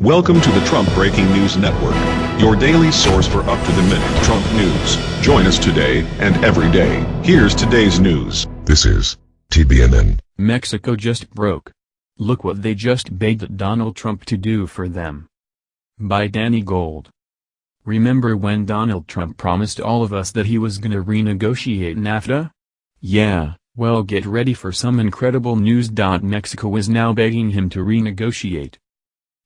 Welcome to the Trump Breaking News Network, your daily source for up-to-the-minute Trump news. Join us today and every day. Here's today's news. This is TBNN. Mexico just broke. Look what they just begged Donald Trump to do for them. By Danny Gold. Remember when Donald Trump promised all of us that he was gonna renegotiate NAFTA? Yeah, well get ready for some incredible news. Mexico is now begging him to renegotiate.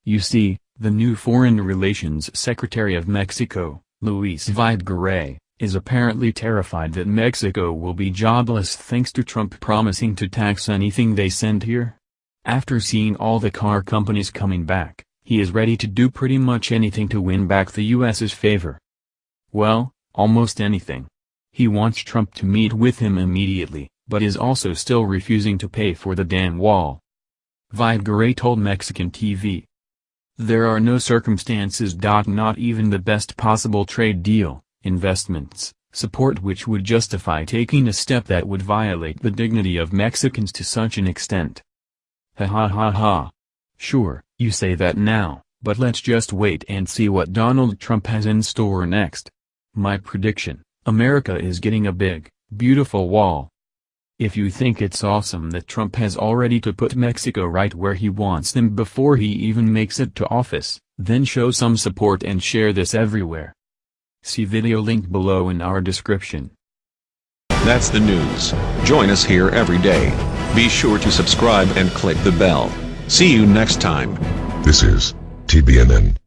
You see, the new Foreign Relations Secretary of Mexico, Luis Videgaray, is apparently terrified that Mexico will be jobless thanks to Trump promising to tax anything they send here. After seeing all the car companies coming back, he is ready to do pretty much anything to win back the US's favor. Well, almost anything. He wants Trump to meet with him immediately, but is also still refusing to pay for the damn wall. Videgaray told Mexican TV, there are no circumstances. Not even the best possible trade deal, investments, support which would justify taking a step that would violate the dignity of Mexicans to such an extent. Ha ha ha ha. Sure, you say that now, but let's just wait and see what Donald Trump has in store next. My prediction, America is getting a big, beautiful wall, if you think it's awesome that Trump has already to put Mexico right where he wants them before he even makes it to office, then show some support and share this everywhere. See video link below in our description. That's the news. Join us here every day. Be sure to subscribe and click the bell. See you next time. This is TBNN.